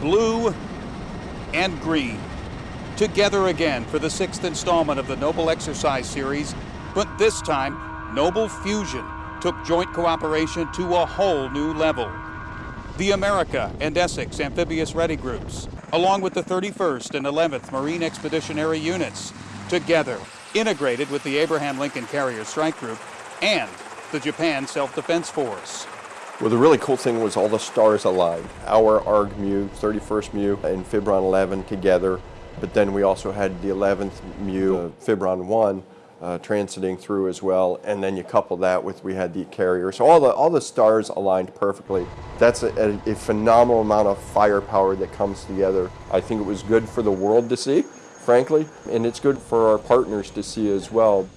blue and green. Together again for the sixth installment of the Noble Exercise Series, but this time, Noble Fusion took joint cooperation to a whole new level. The America and Essex Amphibious Ready Groups, along with the 31st and 11th Marine Expeditionary Units, together integrated with the Abraham Lincoln Carrier Strike Group and the Japan Self-Defense Force. Well, the really cool thing was all the stars aligned. Our ARG MEU, 31st MEU, and PHIBRON 11 together, but then we also had the 11th MEU, uh, PHIBRON 1, uh, transiting through as well, and then you couple that with we had the carrier. So all the all the stars aligned perfectly. That's a, a, a, phenomenal amount of firepower that comes together. I think it was good for the world to see, frankly, and it's good for our partners to see as well.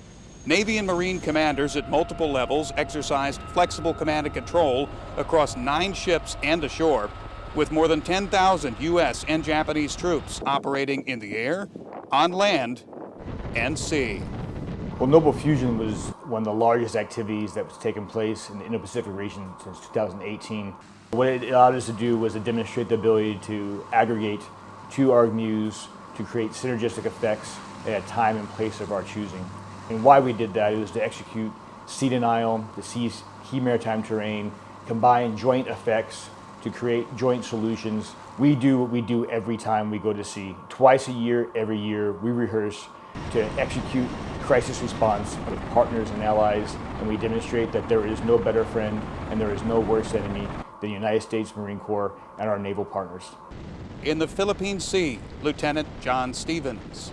Navy and Marine commanders at multiple levels exercised flexible command and control across nine ships and ashore, with more than 10,000 U.S. and Japanese troops operating in the air, on land, and sea. Well, Noble Fusion was one of the largest activities that was taking place in the Indo-Pacific region since 2018. What it allowed us to do was to demonstrate the ability to aggregate two ARG MEUs to create synergistic effects at a time and place of our choosing. And why we did that was to execute sea denial, the sea, key maritime terrain, combine joint effects to create joint solutions. We do what we do every time we go to sea. Twice a year, every year, we rehearse to execute crisis response with partners and allies, and we demonstrate that there is no better friend and there is no worse enemy than the United States Marine Corps and our naval partners. In the Philippine Sea, Lieutenant John Stevens.